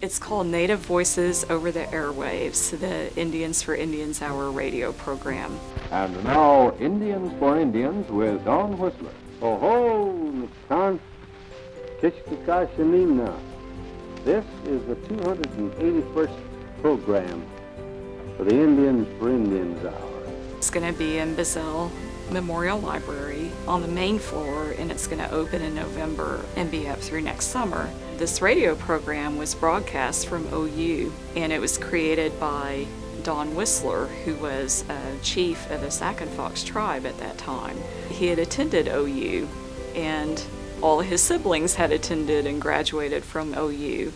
It's called Native Voices Over the Airwaves, the Indians for Indians Hour radio program. And now, Indians for Indians with Don Whistler. Oh ho, Nikan Kishkakashanimna. This is the 281st program for the Indians for Indians Hour. It's going to be in Bizzell Memorial Library on the main floor and it's going to open in November and be up through next summer. This radio program was broadcast from OU and it was created by Don Whistler, who was a chief of the Sac and Fox tribe at that time. He had attended OU and all of his siblings had attended and graduated from OU.